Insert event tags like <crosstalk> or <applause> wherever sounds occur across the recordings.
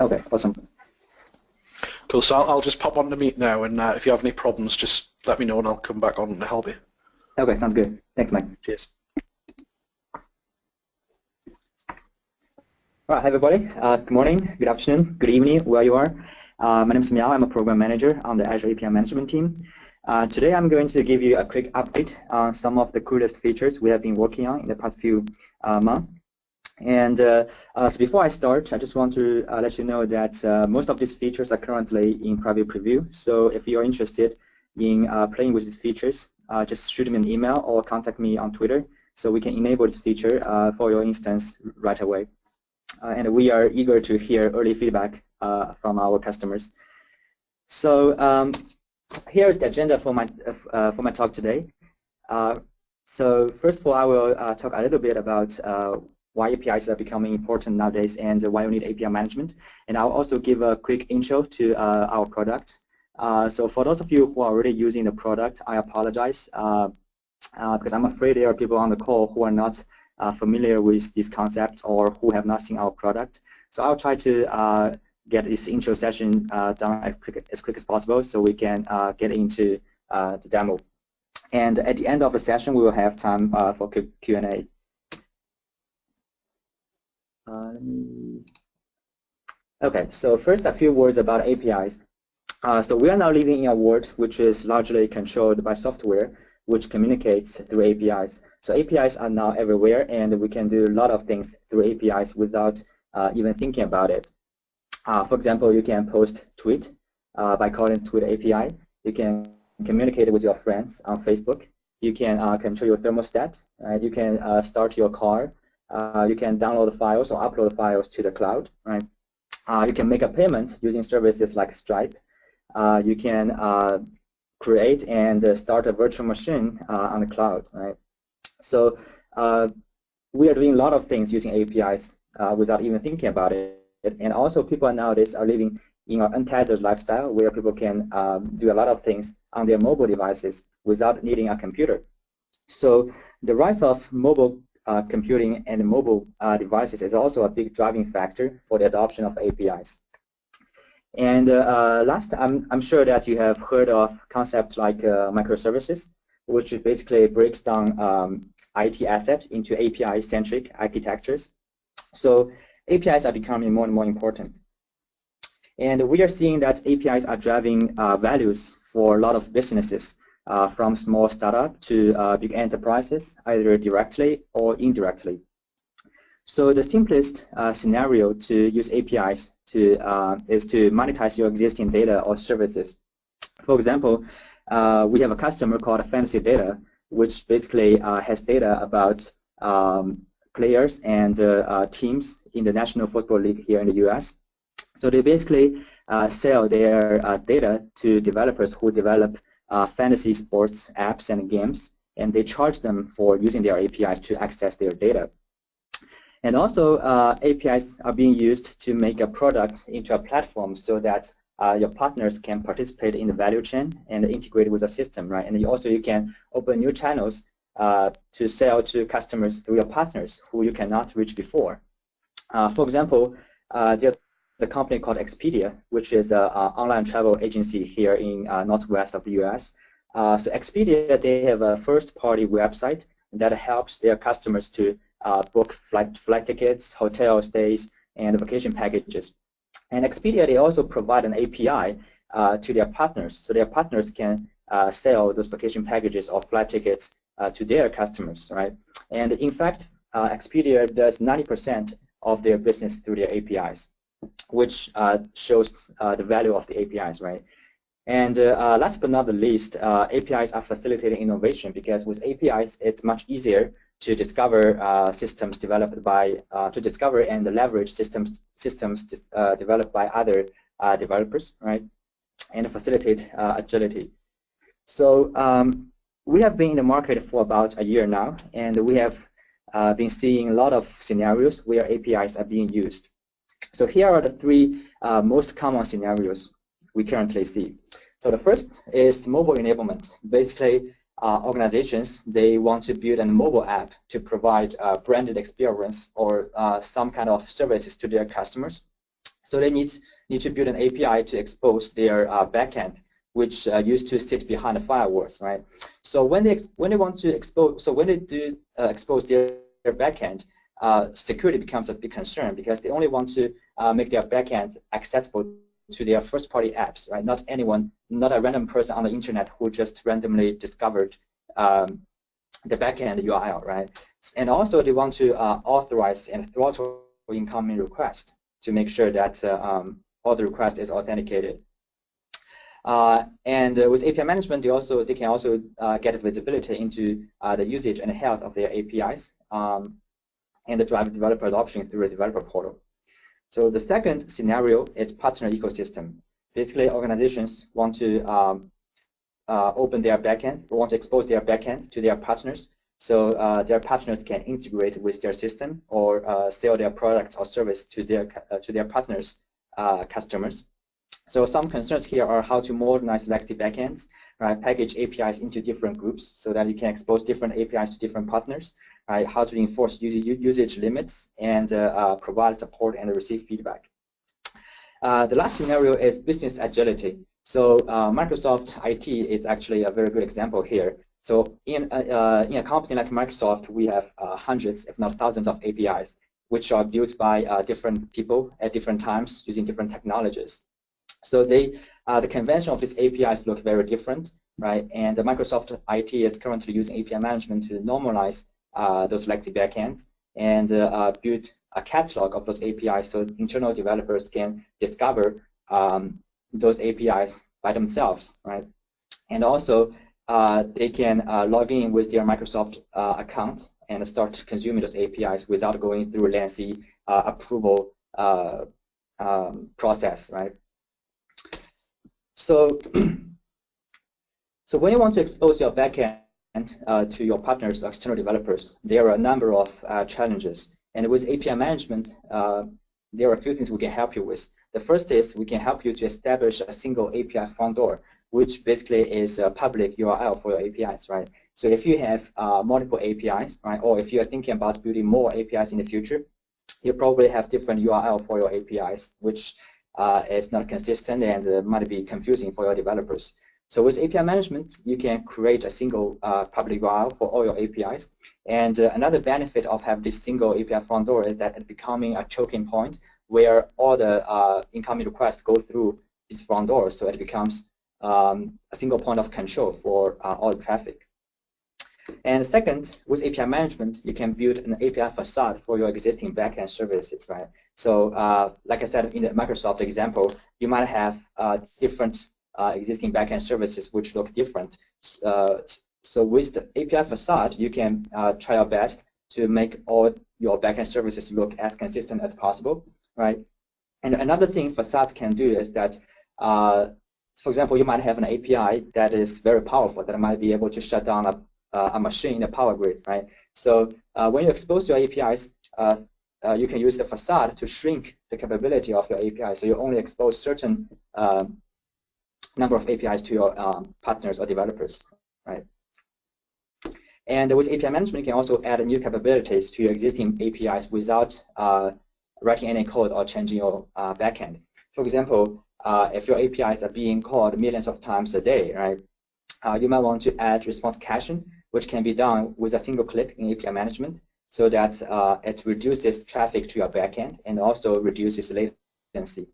Okay, awesome. Cool. So I'll, I'll just pop on the meet now, and uh, if you have any problems, just let me know, and I'll come back on to help you. Okay, sounds good. Thanks, Mike. Cheers. All right, hi everybody. Uh, good morning, good afternoon, good evening, where you are. Uh, my name is Miao. I'm a program manager on the Azure API management team. Uh, today I'm going to give you a quick update on some of the coolest features we have been working on in the past few uh, months. And uh, uh, so before I start, I just want to let you know that most of these features are currently in private preview. So if you're interested in playing with these features, just shoot me an email or contact me on Twitter so we can enable this feature for your instance right away. Uh, and we are eager to hear early feedback uh, from our customers. So um, here's the agenda for my uh, for my talk today. so first of all, I will talk a little bit about why APIs are becoming important nowadays and why we need API management. And I'll also give a quick intro to uh, our product. Uh, so for those of you who are already using the product, I apologize uh, because I'm afraid there are people on the call who are not uh, familiar with this concept or who have not seen our product. So I'll try to uh, get this intro session uh, done as quick, as quick as possible so we can uh, get into uh, the demo. And at the end of the session, we will have time uh, for Q&A. Okay, so first a few words about APIs. so we are now living in a world which is largely controlled by software which communicates through APIs. So APIs are now everywhere, and we can do a lot of things through APIs without uh, even thinking about it. Uh, for example, you can post tweet uh, by calling Tweet API. You can communicate with your friends on Facebook. You can uh, control your thermostat. You can uh, start your car. Uh, you can download files or upload files to the cloud. Right? you can make a payment using services like Stripe. you can create and uh, start a virtual machine uh, on the cloud, right? So uh, we are doing a lot of things using APIs without even thinking about it. And also people nowadays are living in an untethered lifestyle where people can um, do a lot of things on their mobile devices without needing a computer. So the rise of mobile uh, computing and mobile uh, devices is also a big driving factor for the adoption of APIs. And uh, last, I'm, I'm sure that you have heard of concepts like uh, microservices, which basically breaks down um, IT asset into API-centric architectures. So APIs are becoming more and more important. And we are seeing that APIs are driving uh, values for a lot of businesses, uh, from small startup to uh, big enterprises, either directly or indirectly. So the simplest uh, scenario to use APIs to uh, is to monetize your existing data or services. For example, uh, we have a customer called Fantasy Data, which basically uh, has data about um, players and teams in the National Football League here in the U.S. So they basically sell their data to developers who develop fantasy sports apps and games, and they charge them for using their APIs to access their data. And also, uh, APIs are being used to make a product into a platform so that uh, your partners can participate in the value chain and integrate with the system, right? And you also you can open new channels uh, to sell to customers through your partners who you cannot reach before. Uh, for example, uh, there's a company called Expedia, which is an online travel agency here in uh, northwest of the U.S. so Expedia, they have a first-party website that helps their customers to uh, book flight, flight tickets, hotel stays, and vacation packages. And Expedia, they also provide an API uh, to their partners, so their partners can uh, sell those vacation packages or flight tickets uh, to their customers, right? And in fact, uh, Expedia does 90% of their business through their APIs, which uh, shows the value of the APIs, right? And last but not the least, APIs are facilitating innovation because with APIs, it's much easier to discover uh, systems developed by, uh, to discover and leverage systems, systems uh, developed by other uh, developers, right, and facilitate uh, agility. So um, we have been in the market for about a year now, and we have uh, been seeing a lot of scenarios where APIs are being used. So here are the three most common scenarios we currently see. So the first is mobile enablement. Basically, uh, organizations, they want to build a mobile app to provide a branded experience or uh, some kind of services to their customers. So they need need to build an API to expose their uh, backend, which uh, used to sit behind the firewalls, right? So when they when they want to expose, so when they do uh, expose their, their backend, uh, security becomes a big concern because they only want to uh, make their backend accessible to their first-party apps, right? Not anyone, not a random person on the internet who just randomly discovered um, the backend URL, right? And also they want to uh, authorize and throttle incoming requests to make sure that uh, um, all the request is authenticated. Uh, and uh, with API management, they also they can also uh, get visibility into uh, the usage and health of their APIs um, and the drive developer adoption through a developer portal. So the second scenario is partner ecosystem. Basically, organizations want to um, uh, open their backend, want to expose their backend to their partners, so uh, their partners can integrate with their system or uh, sell their products or service to their uh, to their partners' uh, customers. So some concerns here are how to modernize legacy backends, right? Package APIs into different groups so that you can expose different APIs to different partners, right? How to enforce usage limits and uh, uh, provide support and receive feedback. the last scenario is business agility. So Microsoft IT is actually a very good example here. So in a, uh, in a company like Microsoft, we have uh, hundreds, if not thousands of APIs, which are built by uh, different people at different times using different technologies. So they, uh, the convention of these APIs look very different, right? And Microsoft IT is currently using API management to normalize uh, those legacy backends and uh, build a catalog of those APIs so internal developers can discover um, those APIs by themselves, right? And also uh, they can uh, log in with their Microsoft uh, account and start consuming those APIs without going through lengthy approval um, process, right? So, <clears throat> so when you want to expose your backend uh, to your partners, external developers, there are a number of uh, challenges. And with API management, uh, there are a few things we can help you with. The first is we can help you to establish a single API front door which basically is a public URL for your APIs, right? So if you have uh, multiple APIs, right, or if you are thinking about building more APIs in the future, you probably have different URL for your APIs, which uh, is not consistent and uh, might be confusing for your developers. So with API management, you can create a single uh, public URL for all your APIs. And uh, another benefit of having this single API front door is that it's becoming a choking point where all the uh, incoming requests go through this front door. So it becomes um, a single point of control for uh, all the traffic. And second, with API management, you can build an API facade for your existing backend services, right? So, uh, like I said in the Microsoft example, you might have uh, different uh, existing backend services which look different. Uh, so with the API facade, you can uh, try your best to make all your backend services look as consistent as possible, right? And another thing facades can do is that for example, you might have an API that is very powerful that might be able to shut down a, uh, a machine a power grid, right? So uh, when you expose your APIs, uh, uh, you can use the facade to shrink the capability of your API. So you only expose certain um, number of APIs to your um, partners or developers, right? And with API management, you can also add new capabilities to your existing APIs without uh, writing any code or changing your uh, backend. For example, uh, if your APIs are being called millions of times a day, right, uh, you might want to add response caching, which can be done with a single click in API management so that uh, it reduces traffic to your backend and also reduces latency.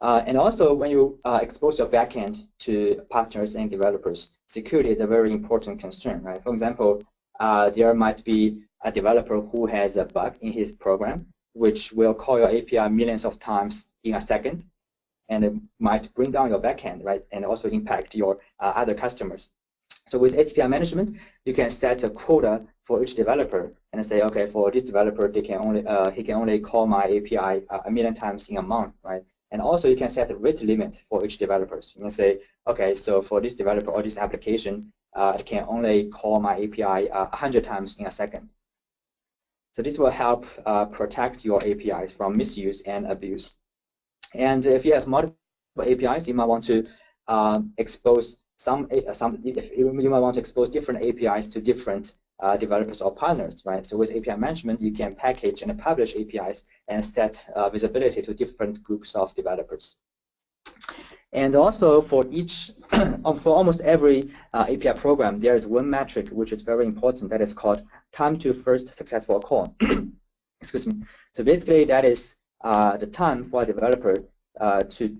Uh, and also, when you uh, expose your backend to partners and developers, security is a very important concern, right? For example, uh, there might be a developer who has a bug in his program, which will call your API millions of times in a second, and it might bring down your backend, right, and also impact your uh, other customers. So with API management, you can set a quota for each developer and say, okay, for this developer, they can only uh, he can only call my API uh, a million times in a month, right? And also you can set a rate limit for each developer. You can say, okay, so for this developer or this application, uh, it can only call my API uh, 100 times in a second. So this will help uh, protect your APIs from misuse and abuse. And if you have multiple APIs, you might want to um, expose some, some you might want to expose different APIs to different uh, developers or partners, right? So with API management, you can package and publish APIs and set uh, visibility to different groups of developers. And also for each, <clears throat> um, for almost every uh, API program, there is one metric which is very important that is called time to first successful call. <clears throat> Excuse me. So basically that is uh, the time for a developer uh, to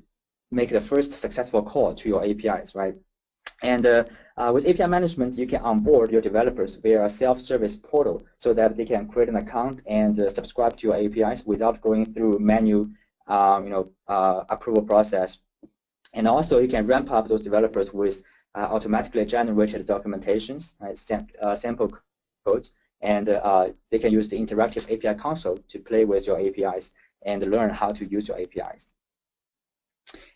make the first successful call to your APIs, right? And uh, with API management, you can onboard your developers via a self-service portal so that they can create an account and uh, subscribe to your APIs without going through manual, um, you know, uh, approval process. And also, you can ramp up those developers with uh, automatically generated documentations, sam uh, sample codes, and uh, they can use the interactive API console to play with your APIs and learn how to use your APIs.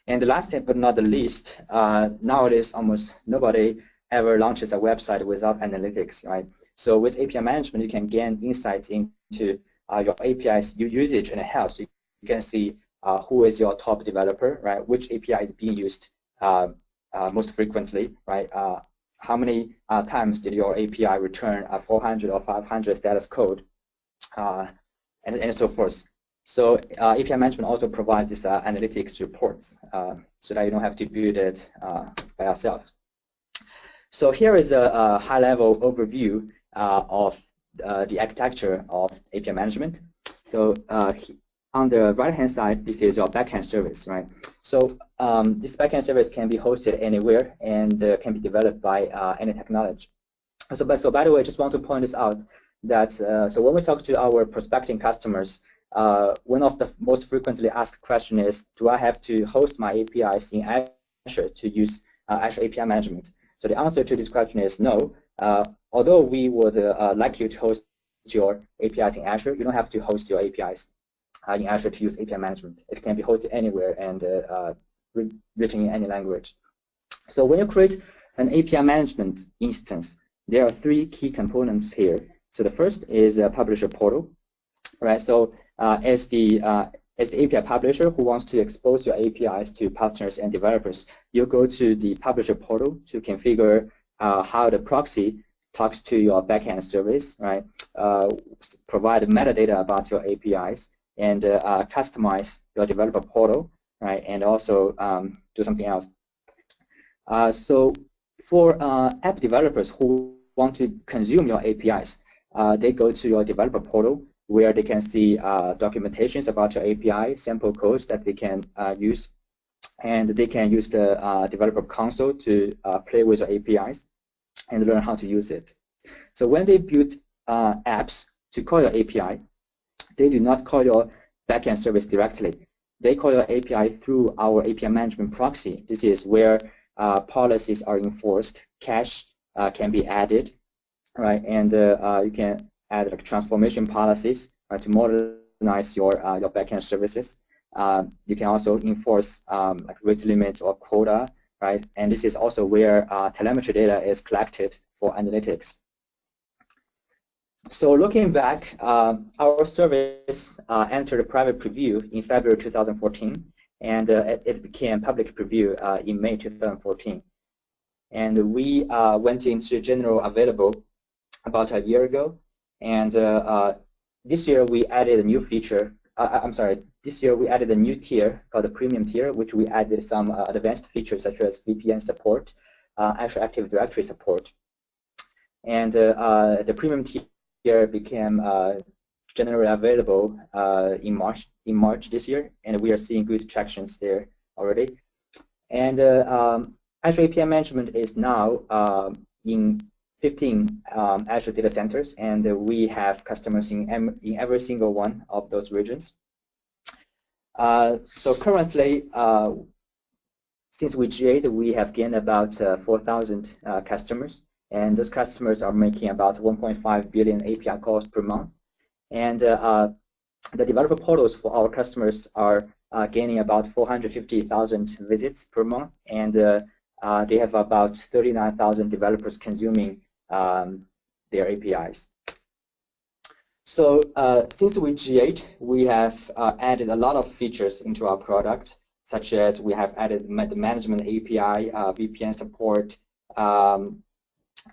And the last but not the least, nowadays almost nobody ever launches a website without analytics, right? So with API management, you can gain insights into uh, your API's usage and health. So you can see uh, who is your top developer, right? Which API is being used uh, uh most frequently, right? Uh, how many uh, times did your API return a 400 or 500 status code, and, and so forth. So API management also provides these analytics reports so that you don't have to build it by yourself. So here is a, a high-level overview uh, of uh, the architecture of API management. So uh, on the right-hand side, this is your backend service, right? So um, this backend service can be hosted anywhere and uh, can be developed by uh, any technology. So, but, so by the way, I just want to point this out that uh, so when we talk to our prospecting customers, one of the most frequently asked question is, do I have to host my APIs in Azure to use Azure API management? So the answer to this question is no. Uh, although we would uh, like you to host your APIs in Azure, you don't have to host your APIs uh, in Azure to use API management. It can be hosted anywhere and uh, written in any language. So when you create an API management instance, there are three key components here. So the first is a publisher portal, right? So uh, as the uh, as the API publisher who wants to expose your APIs to partners and developers, you go to the publisher portal to configure uh, how the proxy talks to your backend service, right? Uh, provide metadata about your APIs and uh, uh, customize your developer portal, right? And also um, do something else. Uh, so for uh, app developers who want to consume your APIs, they go to your developer portal where they can see uh, documentations about your API, sample codes that they can uh, use, and they can use the uh, developer console to uh, play with your APIs and learn how to use it. So when they build uh, apps to call your API, they do not call your backend service directly. They call your API through our API management proxy. This is where uh, policies are enforced, cache can be added, right? And you can add like transformation policies uh, to modernize your uh, your backend services. Uh, you can also enforce um, like rate limit or quota, right? And this is also where telemetry data is collected for analytics. So looking back, uh, our service uh, entered private preview in February 2014, and uh, it, became public preview in May 2014. And we went into general available about a year ago, and uh, uh, this year we added a new feature. Uh, I'm sorry, this year we added a new tier called the premium tier, which we added some advanced features such as VPN support, Azure Active Directory support. And the premium tier became generally available uh, in March in March this year, and we are seeing good tractions there already. And uh, um, Azure API management is now uh, in 15 um, Azure data centers, and uh, we have customers in, in every single one of those regions. Uh, so currently, uh, since we GA'd, we have gained about uh, 4,000 uh, customers, and those customers are making about 1.5 billion API calls per month. And uh, the developer portals for our customers are gaining about 450,000 visits per month, and they have about 39,000 developers consuming um, their APIs. So uh, since we GA'd, we have uh, added a lot of features into our product, such as we have added the management API, uh, VPN support, um,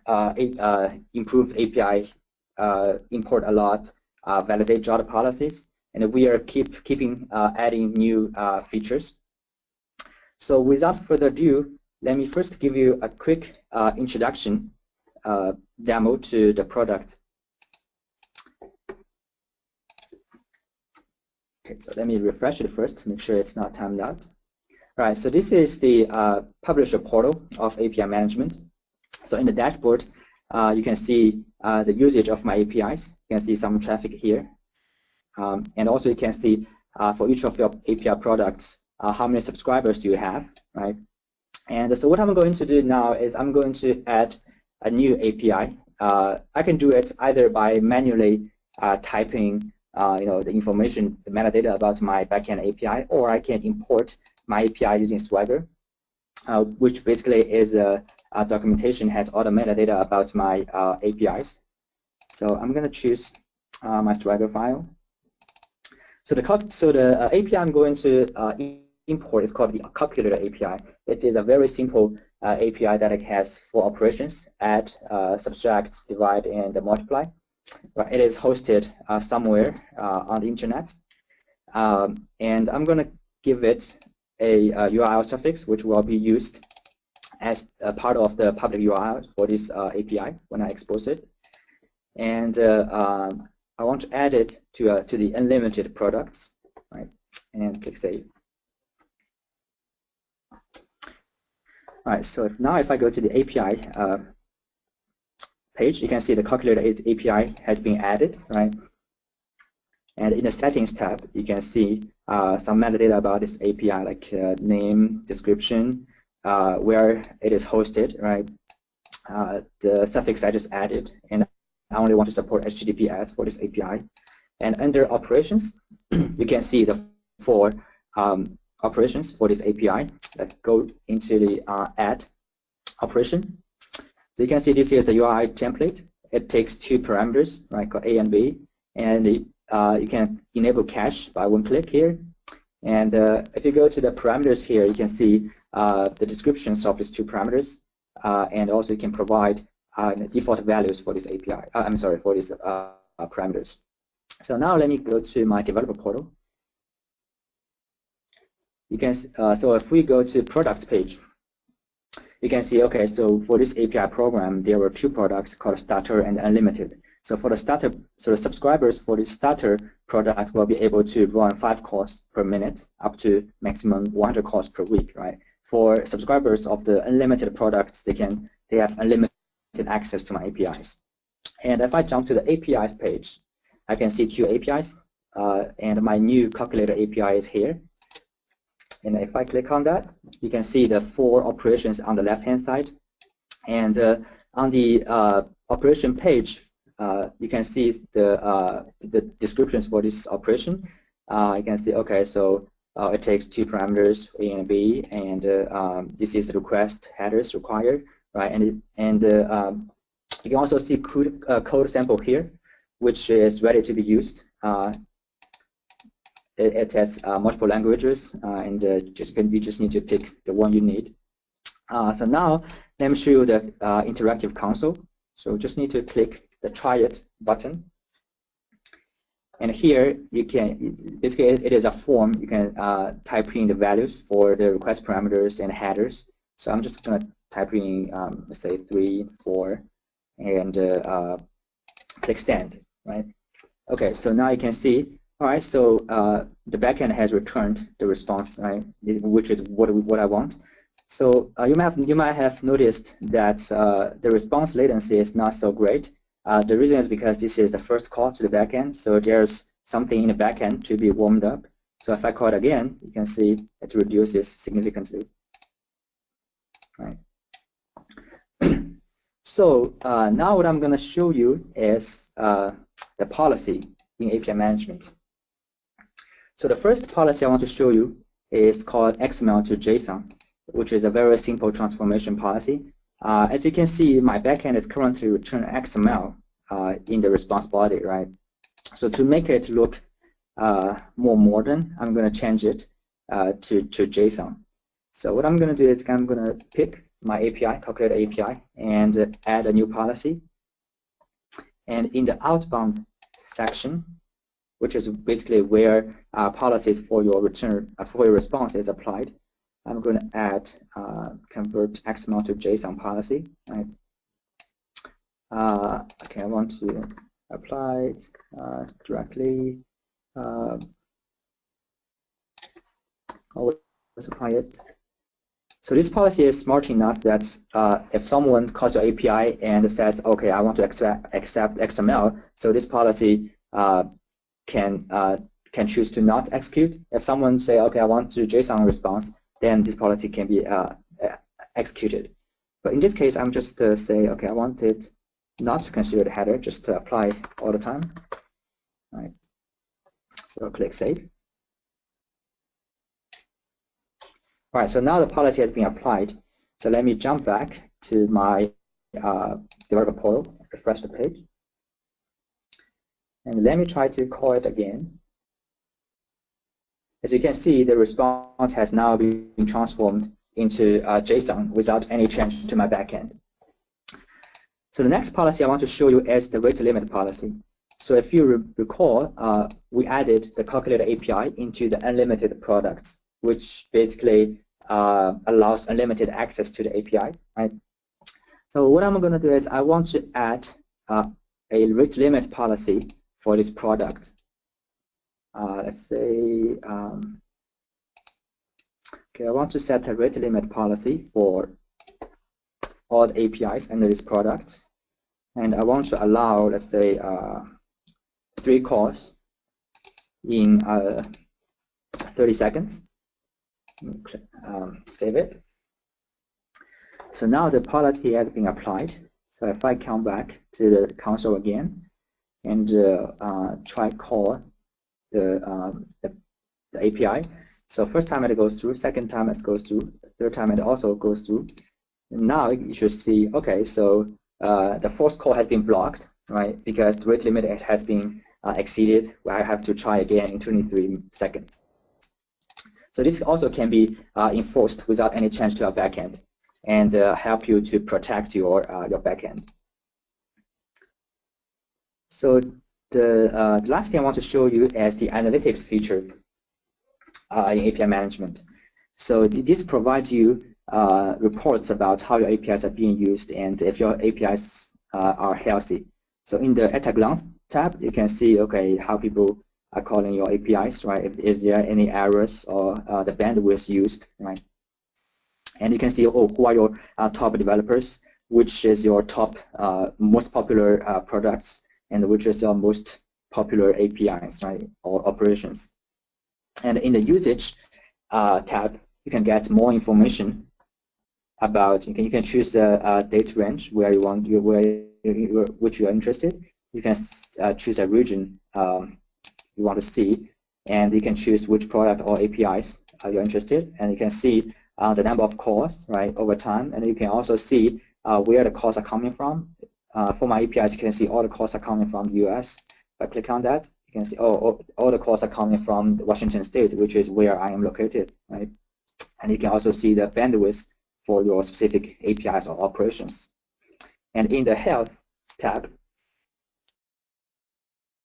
uh, uh, improves API uh, import a lot, validate JWT policies, and we are keep keeping adding new features. So without further ado, let me first give you a quick introduction demo to the product. Okay, so let me refresh it first, make sure it's not timed out. All right, so this is the uh, publisher portal of API management. So in the dashboard, uh, you can see uh, the usage of my APIs. You can see some traffic here. Um, and also you can see uh, for each of your API products, uh, how many subscribers do you have, right? And so what I'm going to do now is I'm going to add a new API. Uh, I can do it either by manually uh, typing you know, the information, the metadata about my backend API, or I can import my API using Swagger, which basically is a uh, documentation has all the metadata about my uh, APIs. So I'm going to choose uh, my Swagger file. So the so the uh, API I'm going to uh, import is called the calculator API. It is a very simple uh, API that it has four operations: add, subtract, divide, and multiply. But it is hosted somewhere on the internet, um, and I'm going to give it a, a URL suffix which will be used as a part of the public URL for this uh, API when I expose it. And uh, um, I want to add it to, uh, to the unlimited products, right? And click Save. All right, so if now if I go to the API uh, page, you can see the calculator API has been added, right? And in the settings tab, you can see uh, some metadata about this API, like uh, name, description, uh, where it is hosted, right? Uh, the suffix I just added, and I only want to support HTTPS for this API. And under operations, <clears throat> you can see the four um, operations for this API. Let's go into the uh, add operation. So you can see this is the URL template. It takes two parameters, right, called A and B, and the, uh, you can enable cache by one click here. And uh, if you go to the parameters here, you can see uh, the descriptions of these two parameters, uh, and also you can provide uh, default values for this API. I'm sorry, for these parameters. So now let me go to my developer portal. You can so if we go to products page, you can see okay. So for this API program, there were two products called Starter and Unlimited. So for the starter, so the subscribers for the starter product will be able to run five calls per minute, up to maximum 100 calls per week, right? for subscribers of the unlimited products, they can they have unlimited access to my APIs. And if I jump to the APIs page, I can see two APIs, uh, and my new calculator API is here. And if I click on that, you can see the four operations on the left-hand side. And uh, on the uh, operation page, uh, you can see the uh, the descriptions for this operation. Uh, you can see, okay, so uh, it takes two parameters, A and B, and um, this is the request headers required, right? And and uh, um, you can also see code, code sample here, which is ready to be used. Uh, it, it, has uh, multiple languages, and just can, you just need to pick the one you need. so now let me show you the interactive console. So just need to click the try it button and here you can, basically it is a form, you can uh, type in the values for the request parameters and headers. So I'm just going to type in, um, say 3, 4, and uh, uh, click send, right? Okay, so now you can see, all right, so uh, the backend has returned the response, right, which is what, what I want. So uh, you, might have, you might have noticed that uh, the response latency is not so great. Uh, the reason is because this is the first call to the backend, so there's something in the backend to be warmed up. So if I call it again, you can see it reduces significantly. Right. <clears throat> so uh, now what I'm going to show you is uh, the policy in API management. So the first policy I want to show you is called XML to JSON, which is a very simple transformation policy. Uh, as you can see, my backend is currently returning XML uh, in the response body, right? So to make it look uh, more modern, I'm going to change it uh, to, to JSON. So what I'm going to do is I'm going to pick my API, calculate API, and add a new policy. And in the outbound section, which is basically where uh, policies for your return, uh, for your response is applied, I'm going to add uh, convert XML to JSON policy. Right? Uh, okay, I want to apply it uh, directly. Uh, always apply it. So this policy is smart enough that uh, if someone calls your API and says, okay, I want to accept, accept XML, so this policy uh, can uh, can choose to not execute. If someone say, okay, I want to JSON response, then this policy can be uh, executed. But in this case, I'm just uh, say, okay, I want it not to consider the header, just to apply all the time. All right. So click save. All right, so now the policy has been applied. So let me jump back to my uh, developer portal, refresh the page. And let me try to call it again. As you can see, the response has now been transformed into uh, JSON without any change to my backend. So the next policy I want to show you is the rate limit policy. So if you re recall, uh, we added the calculator API into the unlimited products, which basically uh, allows unlimited access to the API. Right? So what I'm going to do is I want to add uh, a rate limit policy for this product uh, let's say, um, okay, I want to set a rate limit policy for all the APIs under this product. And I want to allow, let's say, uh, three calls in uh, 30 seconds. Um, save it. So now the policy has been applied. So if I come back to the console again and uh, uh try call the, um, the, the, API. So first time it goes through, second time it goes through, third time it also goes through. Now you should see, okay, so uh, the fourth call has been blocked, right? Because the rate limit has been uh, exceeded. I have to try again in 23 seconds. So this also can be uh, enforced without any change to our backend and uh, help you to protect your your backend. So the, uh, last thing I want to show you is the analytics feature uh, in API management. So th this provides you uh, reports about how your APIs are being used and if your APIs uh, are healthy. So in the at a glance tab, you can see okay how people are calling your APIs, right? Is there any errors or uh, the bandwidth used, right? And you can see oh who are your uh, top developers, which is your top most popular products and which is your most popular APIs, right, or operations. And in the usage uh, tab, you can get more information about. You can you can choose the uh, date range where you want you where you, which you are interested. You can uh, choose a region um, you want to see, and you can choose which product or APIs you're interested, and you can see uh, the number of calls right over time, and you can also see uh, where the calls are coming from. Uh, for my APIs, you can see all the calls are coming from the US. If I click on that, you can see oh, all, all the calls are coming from Washington State, which is where I am located, right? And you can also see the bandwidth for your specific APIs or operations. And in the Health tab,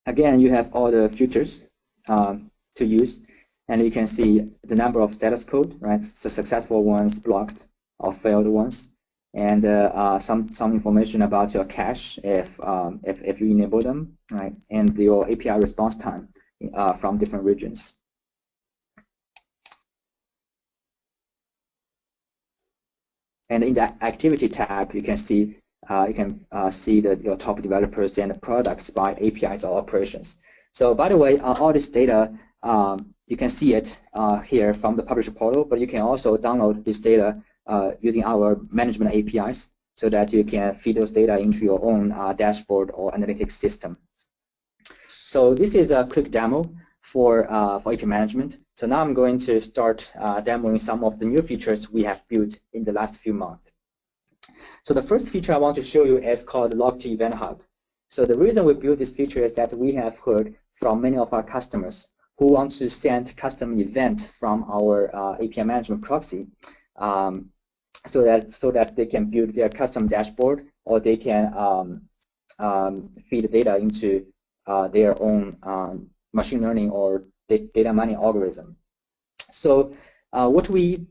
again, you have all the filters um, to use, and you can see the number of status code, right? The successful ones, blocked, or failed ones, and uh, uh, some some information about your cache if um, if if you enable them, right? And your API response time uh, from different regions. And in the activity tab, you can see uh, you can uh, see that your top developers and products by APIs or operations. So by the way, uh, all this data um, you can see it here from the publisher portal, but you can also download this data uh, using our management APIs so that you can feed those data into your own uh, dashboard or analytics system. So this is a quick demo for, uh, for API management. So now I'm going to start uh, demoing some of the new features we have built in the last few months. So the first feature I want to show you is called Log to Event Hub. So the reason we built this feature is that we have heard from many of our customers who want to send custom event from our uh, API management proxy um, so that so that they can build their custom dashboard or they can um, um, feed data into uh, their own um, machine learning or data mining algorithm. So uh, what we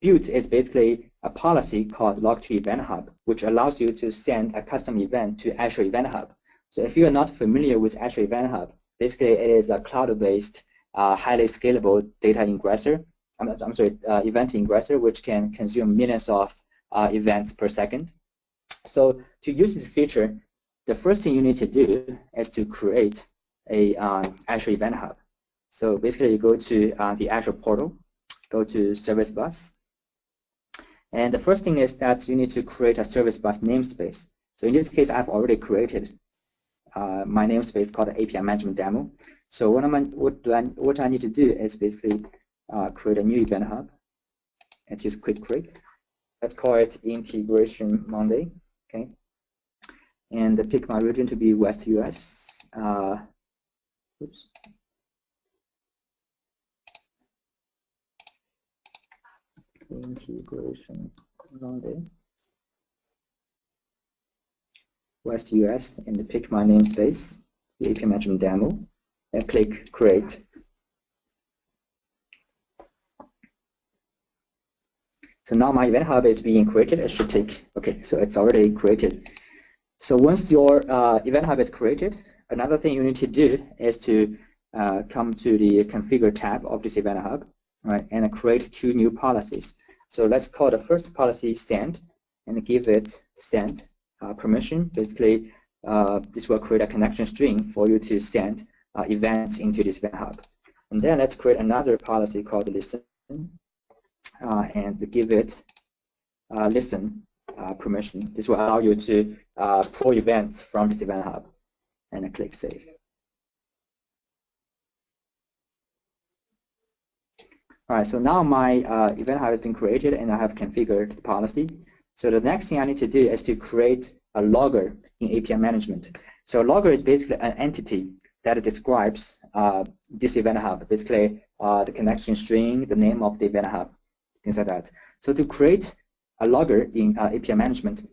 built is basically a policy called log to event hub, which allows you to send a custom event to Azure Event Hub. So if you are not familiar with Azure Event Hub, basically it is a cloud-based, uh, highly scalable data ingressor. I'm, I'm sorry, uh, event ingressor, which can consume millions of uh, events per second. So to use this feature, the first thing you need to do is to create a uh, Azure Event Hub. So basically, you go to uh, the Azure portal, go to Service Bus, and the first thing is that you need to create a Service Bus namespace. So in this case, I've already created uh, my namespace called API Management Demo. So what, I, what, do I, what I need to do is basically uh, create a new event hub. Let's use Quick Create. Let's call it Integration Monday. Okay, and pick my region to be West US. Uh, oops. Integration Monday. West US and pick my namespace, the API management demo, and click create. So now my event hub is being created. It should take, okay, so it's already created. So once your uh, event hub is created, another thing you need to do is to uh, come to the configure tab of this event hub, right, and create two new policies. So let's call the first policy send and give it send uh, permission. Basically, uh, this will create a connection string for you to send uh, events into this event hub. And then let's create another policy called listen uh, and give it listen permission. This will allow you to uh, pull events from this event hub and click Save. All right, so now my uh, event hub has been created and I have configured the policy. So the next thing I need to do is to create a logger in API management. So a logger is basically an entity that describes uh, this event hub, basically uh, the connection string, the name of the event hub, things like that. So to create a logger in uh, API management,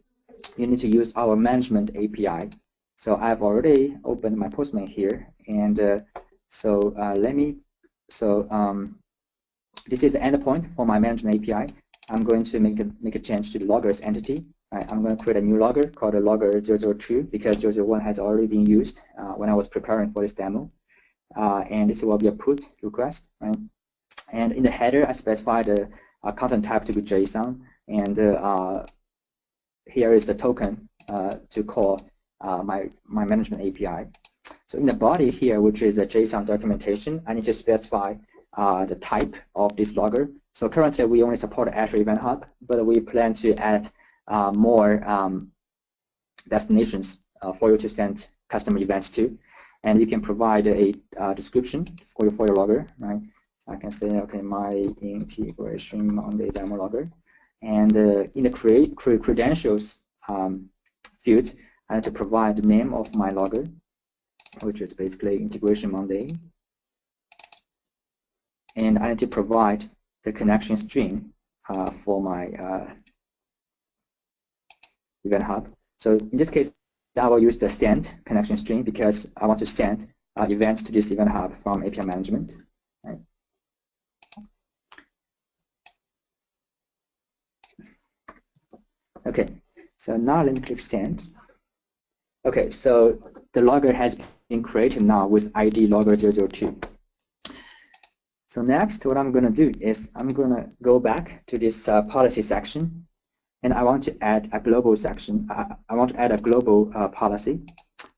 you need to use our management API. So I've already opened my Postman here, and uh, so uh, let me, so um, this is the endpoint for my management API. I'm going to make a, make a change to the loggers entity. Right, I'm going to create a new logger called a logger 002 because 001 has already been used uh, when I was preparing for this demo. Uh, and this will be a put request. Right? And in the header, I specify the uh, content type to be JSON. And uh, here is the token uh, to call uh, my, my management API. So in the body here, which is a JSON documentation, I need to specify the type of this logger. So currently we only support Azure Event Hub, but we plan to add more um, destinations for you to send custom events to. And you can provide a description for your, for your logger, right? I can say, okay, my Integration Monday demo logger. And uh, in the create credentials um, field, I need to provide the name of my logger, which is basically integration Monday and I need to provide the connection string uh, for my uh, event hub. So in this case, I will use the send connection string because I want to send uh, events to this event hub from API management. Okay, so now let me click send. Okay, so the logger has been created now with ID logger 002. So next, what I'm going to do is I'm going to go back to this uh, policy section, and I want to add a global section. Uh, I want to add a global uh, policy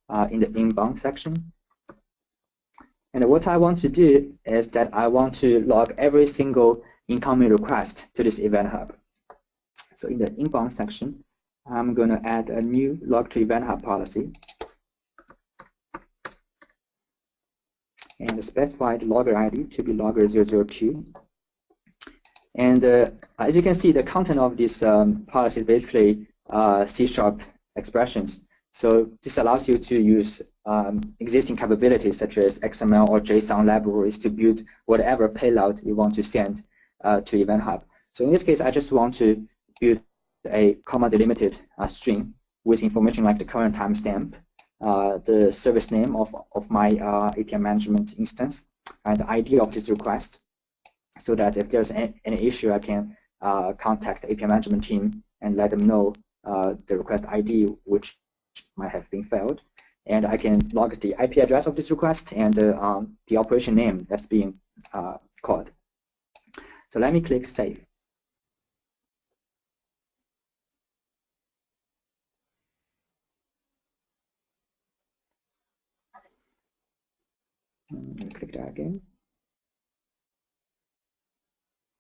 uh, in the inbound section. And what I want to do is that I want to log every single incoming request to this event hub. So in the inbound section, I'm going to add a new log to event hub policy. and specify the logger ID to be logger 002. And uh, as you can see, the content of this um, policy is basically uh, C-sharp expressions. So this allows you to use um, existing capabilities such as XML or JSON libraries to build whatever payload you want to send uh, to Event Hub. So in this case, I just want to build a comma delimited uh, string with information like the current timestamp, uh, the service name of, of my uh, API management instance, and the ID of this request, so that if there's any, issue, I can uh, contact the API management team and let them know uh, the request ID, which might have been failed. And I can log the IP address of this request and uh, um, the operation name that's being called. So let me click Save.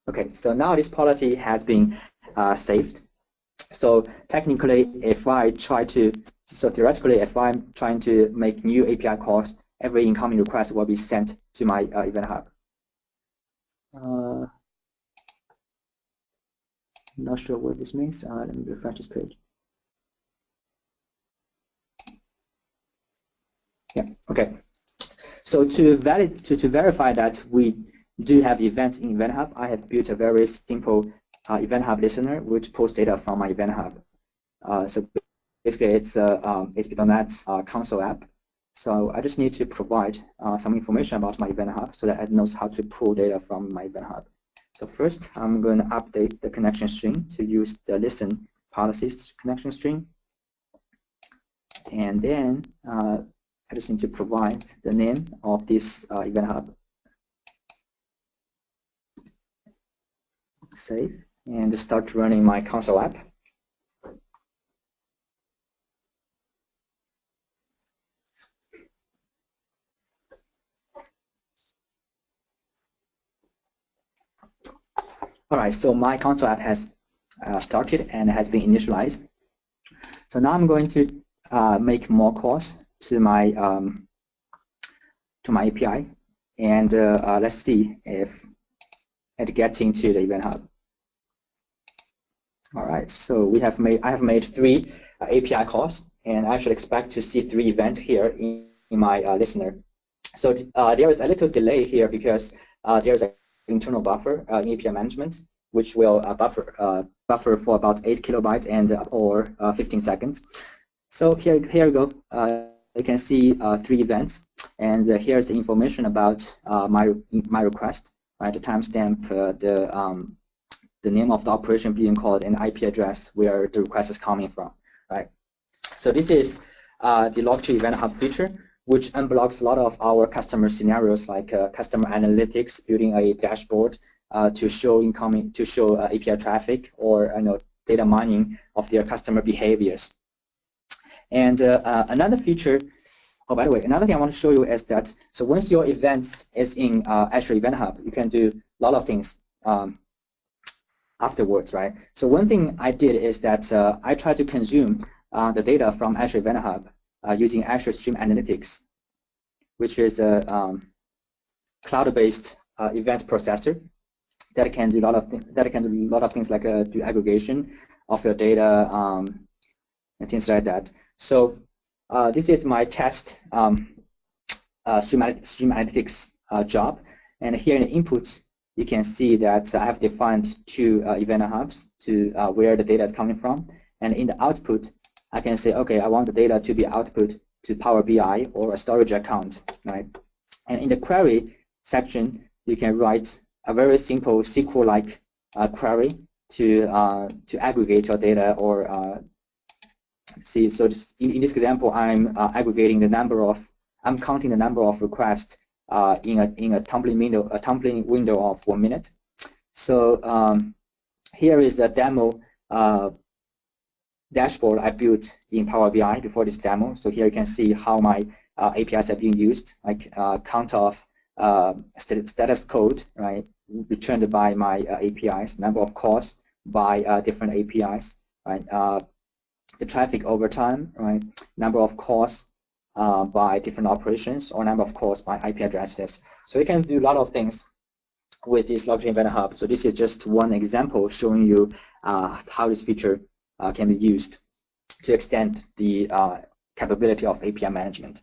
Okay, so now this policy has been uh, saved. So technically, if I try to, so theoretically, if I'm trying to make new API calls, every incoming request will be sent to my uh, Event Hub. Uh, not sure what this means. Uh, let me refresh this page. Yeah, okay. So to, valid, to, to verify that we do have events in Event Hub, I have built a very simple uh, Event Hub listener which pulls data from my Event Hub. Uh, so basically it's a um, ASP.NET uh, console app. So I just need to provide uh, some information about my Event Hub so that it knows how to pull data from my Event Hub. So first, I'm going to update the connection string to use the listen policies connection string. And then uh, I just need to provide the name of this uh, Event Hub. Save and start running my console app. All right, so my console app has uh, started and has been initialized. So now I'm going to uh, make more calls to my um, to my API, and uh, uh, let's see if it gets into the Event Hub. All right, so we have made I have made three uh, API calls, and I should expect to see three events here in, in my uh, listener. So uh, there is a little delay here because uh, there's an internal buffer in API management, which will buffer buffer for about 8 kilobytes and or 15 seconds. So here here we go you can see uh, three events, and uh, here's the information about uh, my my request, right? The timestamp, uh, the um, the name of the operation being called, and IP address where the request is coming from, right? So this is uh, the log to event hub feature, which unblocks a lot of our customer scenarios like uh, customer analytics, building a dashboard to show incoming to show API traffic or you know data mining of their customer behaviors. And uh, uh, another feature, oh, by the way, another thing I want to show you is that, so once your events is in uh, Azure Event Hub, you can do a lot of things um, afterwards, right? So one thing I did is that uh, I tried to consume uh, the data from Azure Event Hub uh, using Azure Stream Analytics, which is a um, cloud-based event processor that can do a lot of that can do a lot of things like do aggregation of your data um, and things like that. So uh, this is my test um, uh, stream, analytics uh, job. And here in the inputs, you can see that I have defined two uh, event hubs to uh, where the data is coming from. And in the output, I can say, okay, I want the data to be output to Power BI or a storage account, right? And in the query section, you can write a very simple SQL-like uh, query to to aggregate your data or see, so this, in, in, this example, I'm uh, aggregating the number of, I'm counting the number of requests uh, in a in a tumbling window, a tumbling window of one minute. So um, here is the demo uh, dashboard I built in Power BI before this demo. So here you can see how my uh, APIs are being used, like uh, count of uh, status code, right, returned by my APIs, number of calls by different APIs, right, the traffic over time, right? Number of calls uh, by different operations or number of calls by IP addresses. So you can do a lot of things with this Log to Event Hub. So this is just one example showing you uh, how this feature uh, can be used to extend the uh, capability of API management.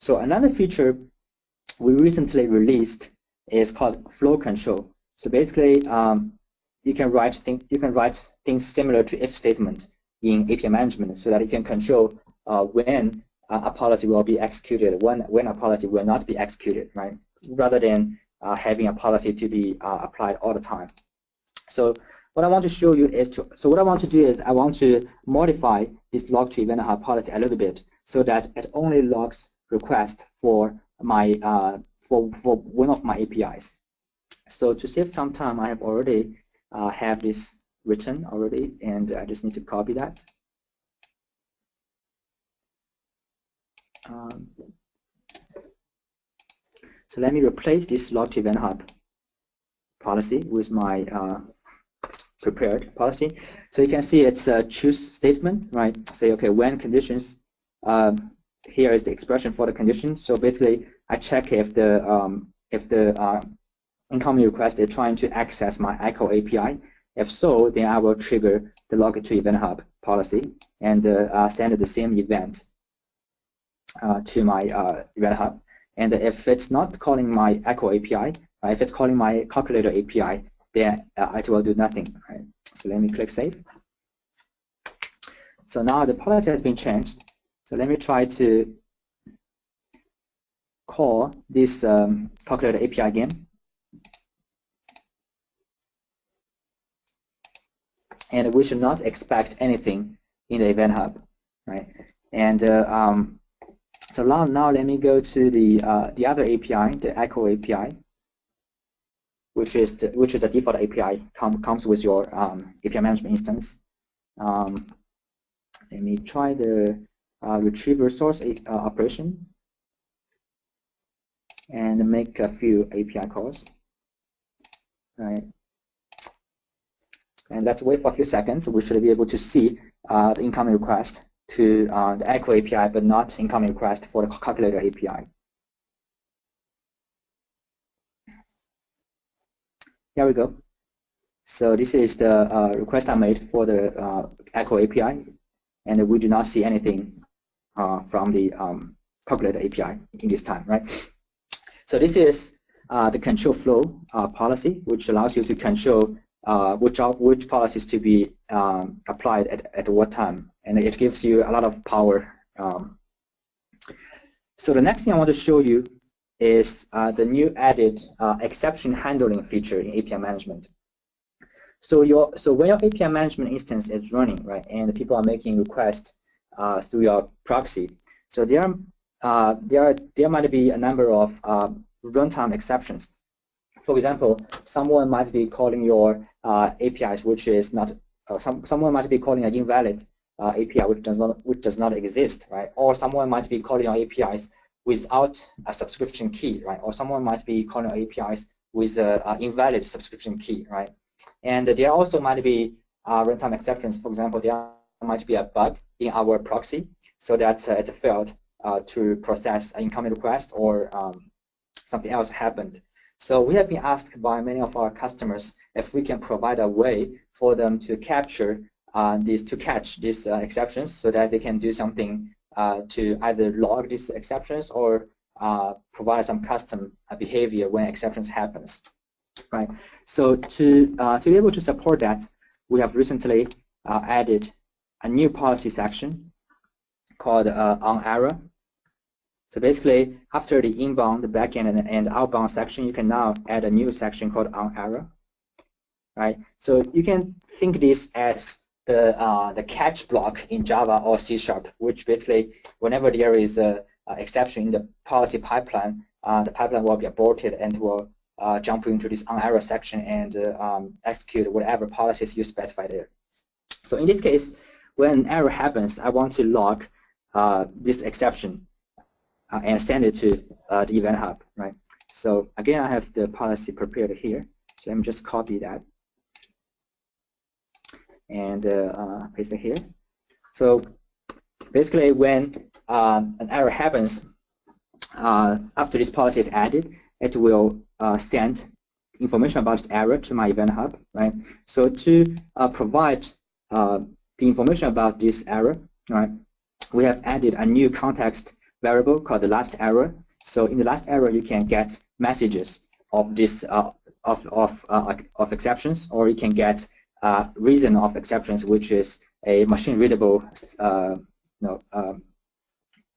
So another feature we recently released is called flow control. So basically, um, you can write you can write things similar to if statement in API management so that you can control uh, when a policy will be executed, when when a policy will not be executed, right? Rather than uh, having a policy to be uh, applied all the time. So what I want to show you is to so what I want to do is I want to modify this log to event hub policy a little bit so that it only logs request for my uh, for for one of my APIs. So to save some time, I have already uh, have this written already, and I just need to copy that. Um, so let me replace this log event hub policy with my uh, prepared policy. So you can see it's a choose statement, right? Say, okay, when conditions, um, here is the expression for the condition. So basically, I check if the um, if the uh, incoming request is trying to access my Echo API. If so, then I will trigger the log to event hub policy and uh, send the same event uh, to my uh, event hub. And if it's not calling my Echo API, uh, if it's calling my calculator API, then uh, it will do nothing. Right? So let me click save. So now the policy has been changed. So let me try to call this um, calculator API again. And we should not expect anything in the event hub, right? And uh, um, so now, now let me go to the uh, the other API, the Echo API, which is the, which is a default API com comes with your um, API management instance. Um, let me try the uh, retrieve resource uh, operation and make a few API calls. Right. And let's wait for a few seconds. We should be able to see uh, the incoming request to uh, the Echo API, but not incoming request for the calculator API. Here we go. So this is the uh, request I made for the uh, Echo API, and we do not see anything uh, from the um, calculator API in this time, right? So this is uh, the control flow policy, which allows you to control uh, which which policies to be um, applied at, at what time, and it gives you a lot of power. Um, so the next thing I want to show you is uh, the new added uh, exception handling feature in API management. So your so when your API management instance is running, right, and people are making requests uh, through your proxy, so there uh, there there might be a number of uh, runtime exceptions. For example, someone might be calling your APIs, which is not some someone might be calling an invalid API, which does not which does not exist, right? Or someone might be calling your APIs without a subscription key, right? Or someone might be calling our APIs with an invalid subscription key, right? And there also might be uh, runtime exceptions. For example, there might be a bug in our proxy so that uh, it failed uh, to process an incoming request or um, something else happened. So we have been asked by many of our customers if we can provide a way for them to capture uh, these, to catch these uh, exceptions so that they can do something uh, to either log these exceptions or uh, provide some custom uh, behavior when exceptions happens. Right. So to to be able to support that, we have recently added a new policy section called on error. So basically, after the inbound, the backend, and, and outbound section, you can now add a new section called on error. Right. So you can think this as the uh, the catch block in Java or C Sharp, which basically whenever there is a, a exception in the policy pipeline, uh, the pipeline will be aborted and will uh, jump into this on error section and uh, um, execute whatever policies you specify there. So in this case, when an error happens, I want to log uh, this exception uh, and send it to the event hub, right? So again, I have the policy prepared here. So let me just copy that and uh, uh, paste it here. So basically when um, an error happens, uh, after this policy is added, it will send information about this error to my event hub, right? So to provide the information about this error, right, we have added a new context variable called the last error. So in the last error, you can get messages of this uh, of of uh, of exceptions, or you can get uh, reason of exceptions, which is a machine readable uh, you know, um,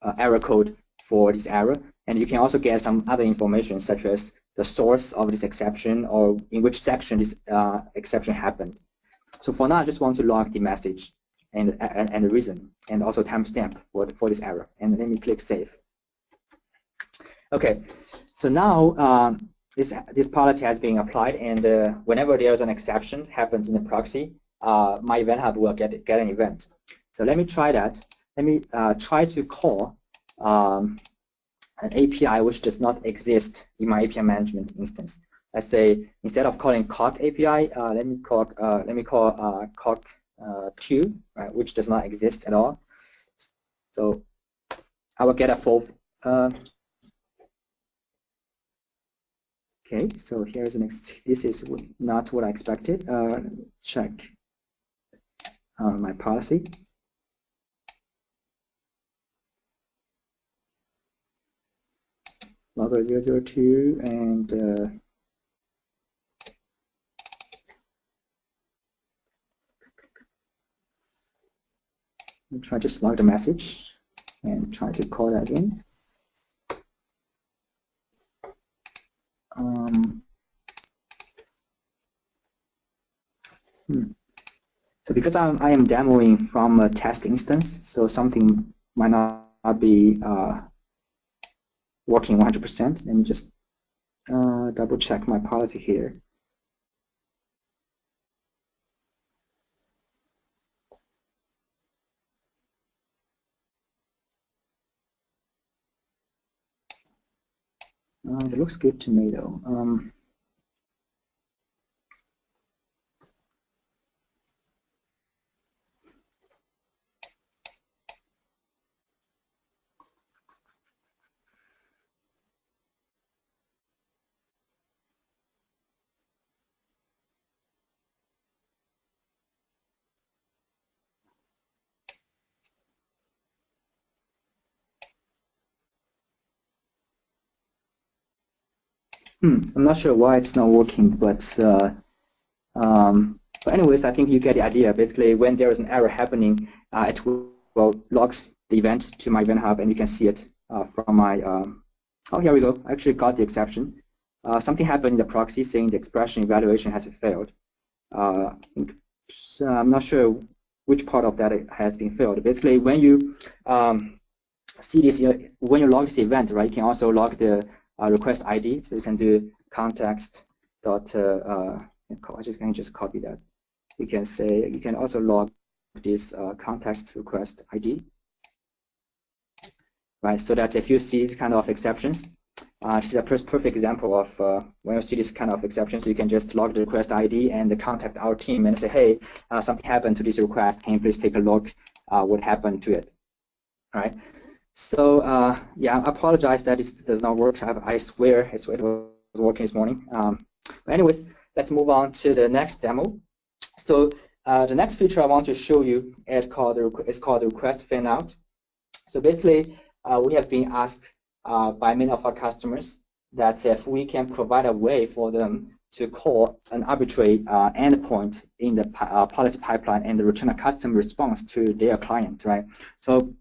uh, error code for this error. And you can also get some other information, such as the source of this exception or in which section this uh, exception happened. So for now, I just want to log the message and, and, and the reason, and also timestamp for, for this error. And let me click Save. Okay, so now um, this, this policy has been applied, and uh, whenever there's an exception happens in the proxy, uh, my event hub will get, get an event. So let me try that. Let me uh, try to call um, an API which does not exist in my API management instance. Let's say instead of calling Coq API, uh, let me call uh, let me call uh, Coq uh, 2, right, which does not exist at all. So I will get a full. Uh, okay, so here's the next. This is not what I expected. Uh, check uh, my policy. logger 002 and uh, try to slug the message and try to call that in. Um, hmm. So because I'm, I am demoing from a test instance, so something might not be uh, working 100%. Let me just uh, double check my policy here. Uh, looks good to me though. Um, Hmm, I'm not sure why it's not working, but uh, um, but anyways, I think you get the idea. Basically, when there is an error happening, uh, it will, log the event to my event hub, and you can see it uh, from my. Um, oh, here we go. I actually got the exception. Uh, something happened in the proxy saying the expression evaluation has failed. Uh, so I'm not sure which part of that has been failed. Basically, when you um, see this, when you log this event, right, you can also log the uh, request ID. So you can do context dot. Uh, uh I just can just copy that. You can say you can also log this uh, context request ID. Right, so that if you see these kind of exceptions, uh, this is a perfect example of uh, when you see this kind of exceptions, you can just log the request ID and contact our team and say, hey, uh, something happened to this request. Can you please take a look uh, what happened to it? All right. So uh, yeah, I apologize that it does not work. I, I swear it was working this morning. Um, but anyways, let's move on to the next demo. So uh, the next feature I want to show you is called is called request fan out. So basically, uh, we have been asked uh, by many of our customers that if we can provide a way for them to call an arbitrary uh, endpoint in the uh, policy pipeline and return a custom response to their client, right? So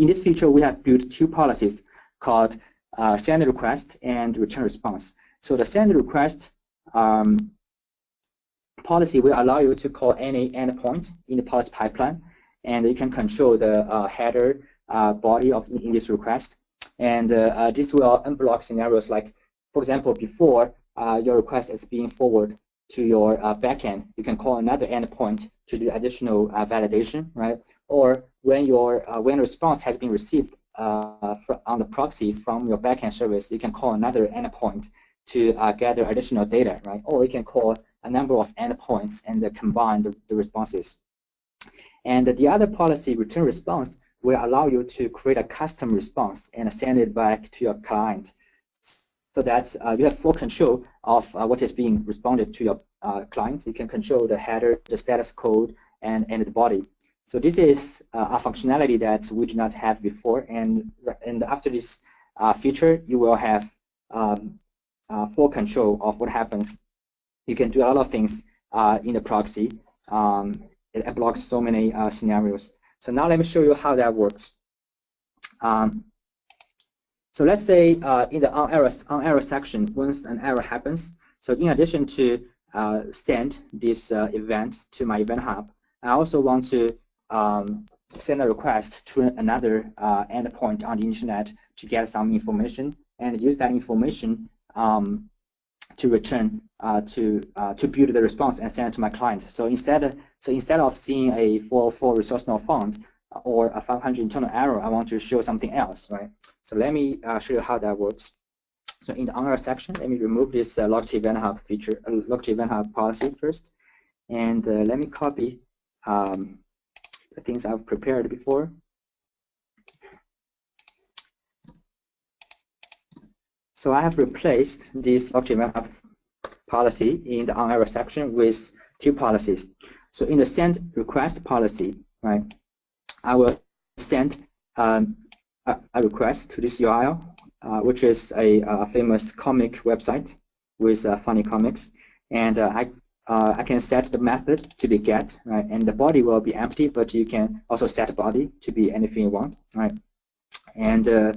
in this feature, we have built two policies called uh, send request and return response. So the send request um, policy will allow you to call any endpoint in the policy pipeline, and you can control the uh, header uh, body of in this request. And uh, uh, this will unblock scenarios like, for example, before uh, your request is being forwarded to your backend, you can call another endpoint to do additional validation, right? Or when your uh, when response has been received uh, on the proxy from your backend service, you can call another endpoint to uh, gather additional data, right? Or you can call a number of endpoints and combine the, the responses. And the other policy, return response, will allow you to create a custom response and send it back to your client so that uh, you have full control of uh, what is being responded to your uh, client. You can control the header, the status code, and, and the body. So this is uh, a functionality that we did not have before, and and after this uh, feature, you will have um, uh, full control of what happens. You can do a lot of things uh, in the proxy. Um, it blocks so many uh, scenarios. So now let me show you how that works. Um, so let's say uh, in the on error, on error section, once an error happens, so in addition to send this event to my event hub, I also want to um, send a request to another uh, endpoint on the internet to get some information and use that information um, to return uh, to uh, to build the response and send it to my client. So instead of, so instead of seeing a 404 resource not found or a 500 internal error, I want to show something else, right? So let me uh, show you how that works. So in the on section, let me remove this uh, log event hub feature, uh, log event hub policy first, and uh, let me copy um, the things I've prepared before. So I have replaced this event hub policy in the on error section with two policies. So in the send request policy, right, I will send um, a, a, request to this URL, uh, which is a, a, famous comic website with uh, funny comics, and uh, I uh, I can set the method to be get, right, and the body will be empty, but you can also set body to be anything you want, right, and uh,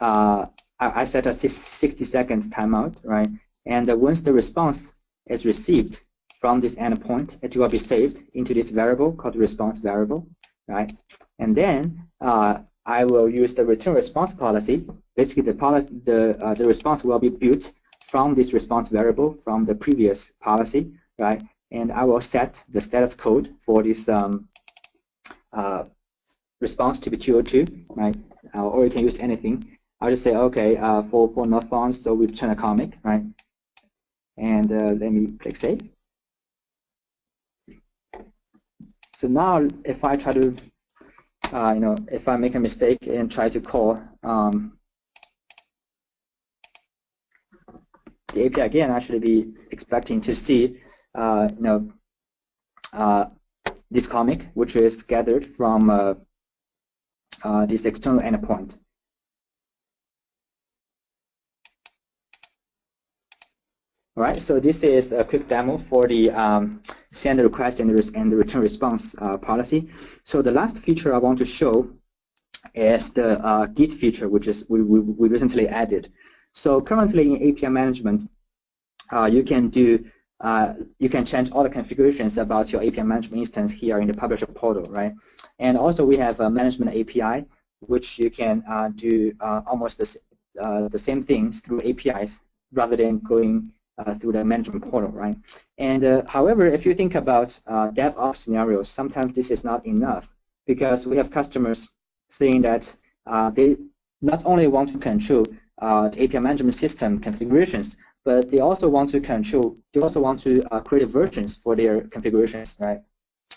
uh, I, I, set a 60 seconds timeout, right, and once the response is received from this endpoint, it will be saved into this variable called response variable, right? And then uh, I will use the return response policy. Basically, the, poli the, uh, the response will be built from this response variable from the previous policy, right? And I will set the status code for this um, uh, response to be 202, right? Uh, or you can use anything. I'll just say, okay, uh, for, for not found, so we return a comic, right? And uh, let me click save. So now if I try to, uh, you know, if I make a mistake and try to call um, the API again, I should be expecting to see, uh, you know, uh, this comic, which is gathered from uh, uh, this external endpoint. All right, so this is a quick demo for the um, send request and, and the return response uh, policy. So the last feature I want to show is the Git feature, which is we, we, we, recently added. So currently in API management, uh, you can do uh, you can change all the configurations about your API management instance here in the publisher portal, right? And also we have a management API, which you can uh, do uh, almost the, the same things through APIs rather than going uh, through the management portal, right? And uh, however, if you think about uh, DevOps scenarios, sometimes this is not enough because we have customers saying that uh, they not only want to control uh, the API management system configurations, but they also want to control, they also want to uh, create versions for their configurations, right?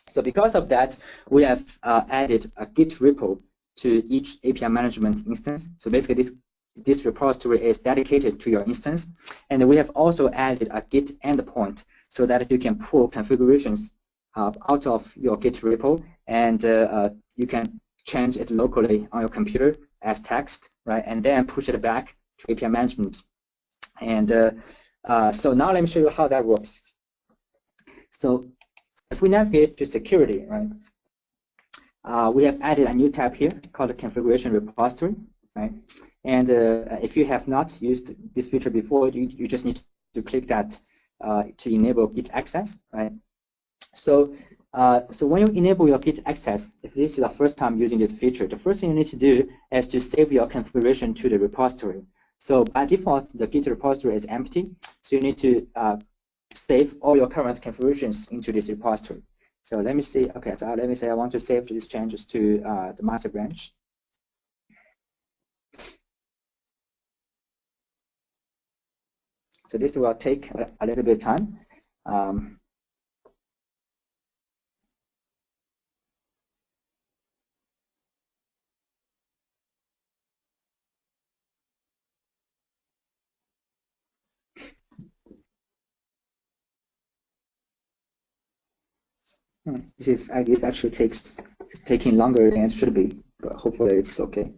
So because of that, we have added a Git repo to each API management instance. So basically, this this repository is dedicated to your instance. And we have also added a Git endpoint so that you can pull configurations uh, out of your Git repo and uh, uh, you can change it locally on your computer as text, right? And then push it back to API management. And uh, uh, so now let me show you how that works. So if we navigate to security, right? Uh, we have added a new tab here called the configuration repository right? And uh, if you have not used this feature before, you, you just need to click that uh, to enable Git access, right? So, uh, so when you enable your Git access, if this is the first time using this feature, the first thing you need to do is to save your configuration to the repository. So by default, the Git repository is empty, so you need to uh, save all your current configurations into this repository. So let me see, okay, so let me say I want to save these changes to uh, the master branch. So this will take a little bit of time. Um, Hmm. This is, I guess, actually takes it's taking longer than it should be, but hopefully it's okay.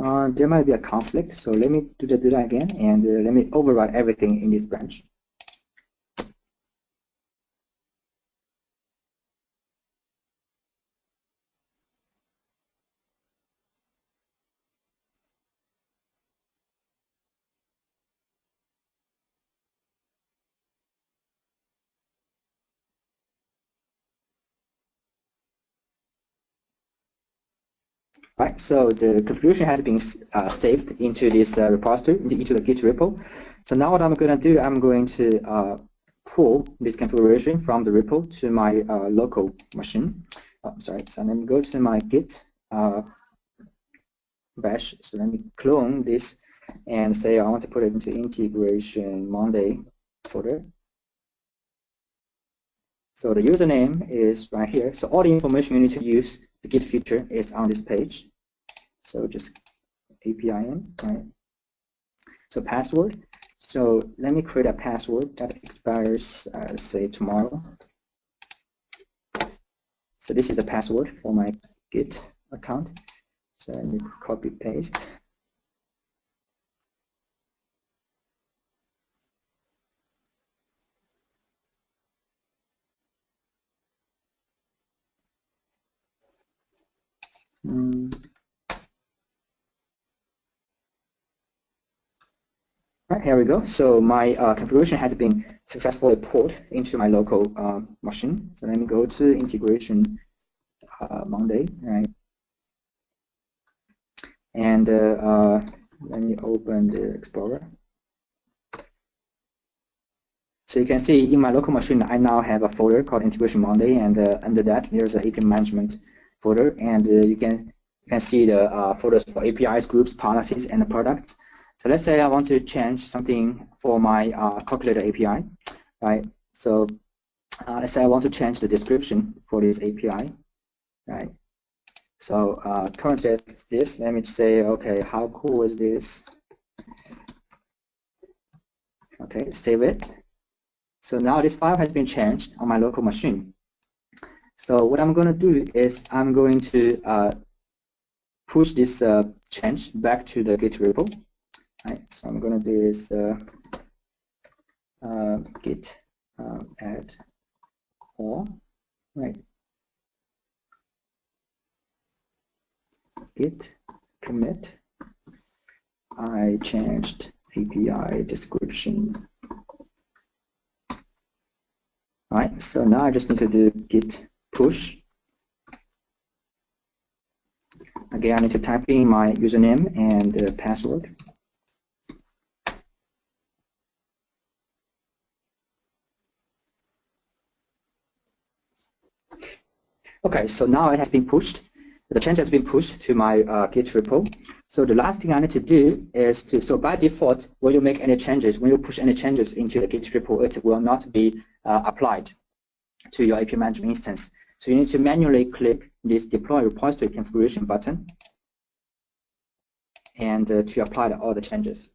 Uh, there might be a conflict, so let me do the data that again, and uh, let me override everything in this branch. Right, so the configuration has been uh, saved into this uh, repository, into, into, the Git repo. So now what I'm going to do, I'm going to uh, pull this configuration from the repo to my uh, local machine. Oh, sorry, so let me go to my Git uh, bash. So let me clone this and say I want to put it into integration Monday folder. So the username is right here. So all the information you need to use the Git feature is on this page. So just APIN, right? So password. So let me create a password that expires, uh, say, tomorrow. So this is a password for my Git account. So let me copy paste. Mm. Right, here we go. So my uh, configuration has been successfully pulled into my local uh, machine. So let me go to integration uh, Monday, right? And uh, uh, let me open the Explorer. So you can see in my local machine, I now have a folder called Integration Monday, and uh, under that, there's a API management folder, and uh, you can you can see the uh, folders for APIs, groups, policies, and the products. So let's say I want to change something for my uh, calculator API, right? So uh, let's say I want to change the description for this API, right? So uh, currently it's this. Let me say, okay, how cool is this? Okay, save it. So now this file has been changed on my local machine. So what I'm going to do is I'm going to uh, push this uh, change back to the Git repo. Right, so I'm going to do is uh, uh, git um, add all, right? Git commit. I changed API description. All right, so now I just need to do git push. Again, I need to type in my username and uh, password. Okay, so now it has been pushed. The change has been pushed to my uh, Git repo. So the last thing I need to do is to, so by default, when you make any changes, when you push any changes into the Git repo, it will not be uh, applied to your AP management instance. So you need to manually click this deploy repository configuration button and uh, to apply all the changes.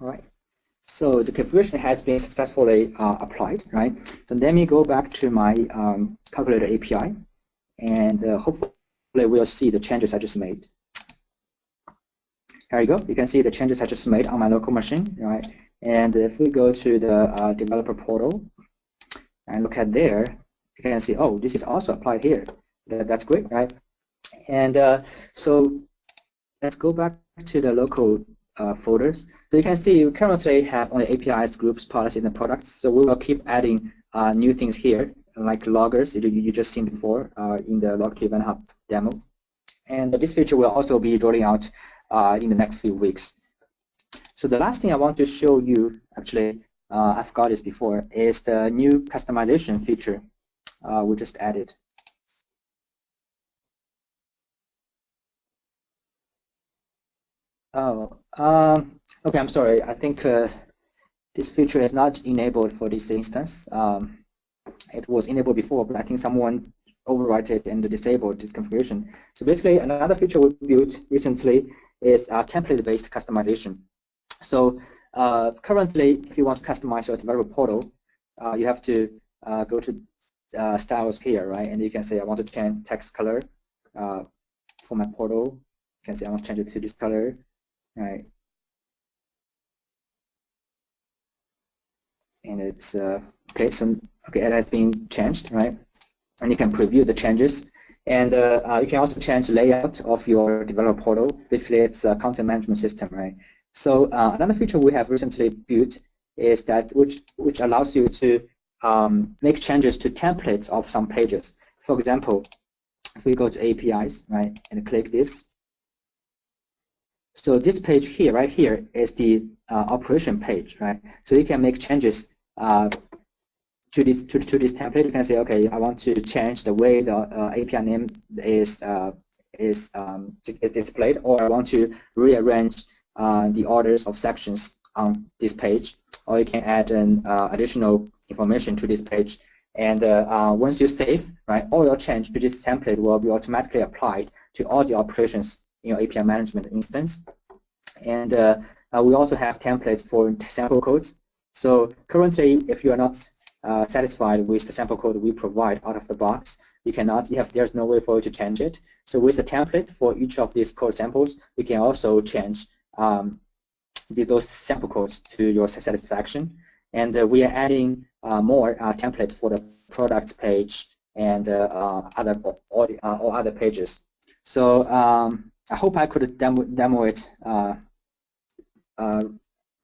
All right. So the configuration has been successfully uh, applied, right? So let me go back to my um, calculator API, and uh, hopefully we'll see the changes I just made. Here you go. You can see the changes I just made on my local machine, right? And if we go to the uh, developer portal and look at there, you can see, oh, this is also applied here. That, that's great, right? And uh, so let's go back to the local uh, folders. So you can see you currently have only APIs, groups, policies, and products. So we will keep adding uh, new things here, like loggers you, you just seen before uh, in the Log Event Hub demo. And this feature will also be rolling out uh, in the next few weeks. So the last thing I want to show you, actually, uh, I've got this before, is the new customization feature uh, we just added. Oh, um, Okay, I'm sorry. I think uh, this feature is not enabled for this instance. Um, it was enabled before, but I think someone overwrite it and disabled this configuration. So basically, another feature we built recently is uh, template-based customization. So uh, currently, if you want to customize your developer portal, uh, you have to uh, go to uh, styles here, right? And you can say, I want to change text color uh, for my portal. You can say, I want to change it to this color, right? And it's, okay, so okay, it has been changed, right? And you can preview the changes. And uh, uh, you can also change the layout of your developer portal. Basically, it's a content management system, right? So uh, another feature we have recently built is that which which allows you to um, make changes to templates of some pages. For example, if we go to APIs, right, and click this, so this page here, right here, is the uh, operation page, right? So you can make changes uh, to this to, to this template. You can say, okay, I want to change the way the uh, API name is uh, is um, is displayed, or I want to rearrange uh, the orders of sections on this page, or you can add an uh, additional information to this page. And once you save, right, all your change to this template will be automatically applied to all the operations in your API management instance. And uh, we also have templates for sample codes. So currently, if you are not uh, satisfied with the sample code we provide out of the box, you cannot, you have, there's no way for you to change it. So with the template for each of these code samples, you can also change um, those sample codes to your satisfaction. And uh, we are adding uh, more uh, templates for the products page and uh, uh, other or, uh, or, other pages. So um, I hope I could demo, demo it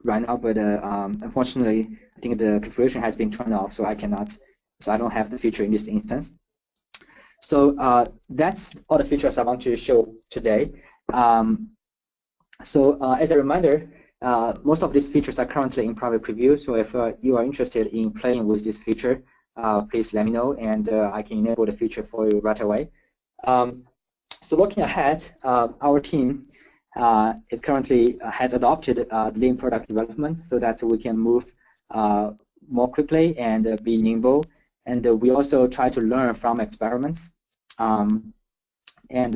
right now, but um, unfortunately, I think the configuration has been turned off, so I cannot, so I don't have the feature in this instance. So that's all the features I want to show today. Um, so uh, as a reminder, uh, most of these features are currently in private preview, so if uh, you are interested in playing with this feature, uh, please let me know and uh, I can enable the feature for you right away. Um, so looking ahead, uh, our team is currently has adopted lean product development so that we can move more quickly and be nimble. And we also try to learn from experiments. Um, and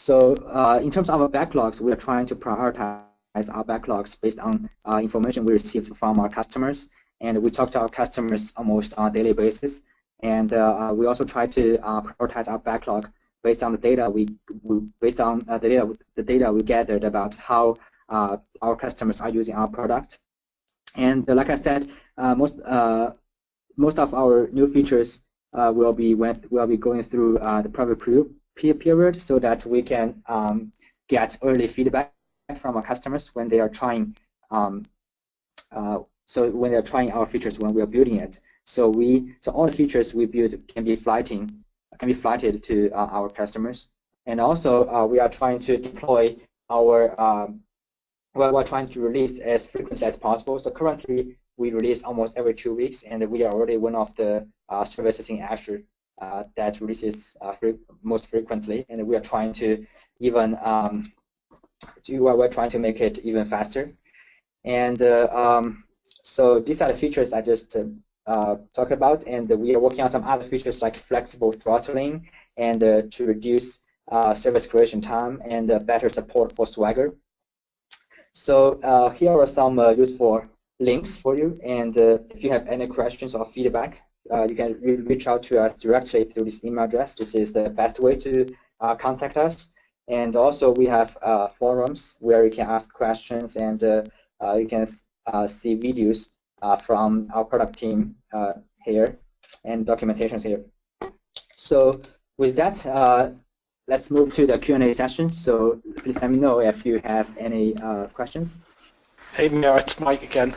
so uh, in terms of our backlogs, we are trying to prioritize our backlogs based on uh, information we received from our customers. And we talk to our customers almost on a daily basis. And uh, we also try to uh, prioritize our backlog based on the data we, we based on uh, the data the data we gathered about how uh, our customers are using our product. And like I said, most most of our new features will be went, will be going through the private preview period so that we can um, get early feedback from our customers when they are trying um, uh, so when they're trying our features when we are building it. So we so all the features we build can be flighting can be flighted to uh, our customers. And also uh, we are trying to deploy our um, well, we're trying to release as frequently as possible. So currently we release almost every two weeks, and we are already one of the uh, services in Azure uh, that releases uh, most frequently, and we are trying to even um, do, we're trying to make it even faster. And uh, um, so these are the features I just uh, about, and we are working on some other features like flexible throttling and uh, to reduce uh, service creation time and better support for Swagger. So here are some useful links for you, and if you have any questions or feedback, uh, you can re reach out to us directly through this email address. This is the best way to uh, contact us. And also we have uh, forums where you can ask questions and uh, uh, you can uh, see videos Uh, from our product team uh, here and documentations here. So with that, uh, let's move to the Q&A session. So please let me know if you have any questions. Hey, Mia, it's Mike again.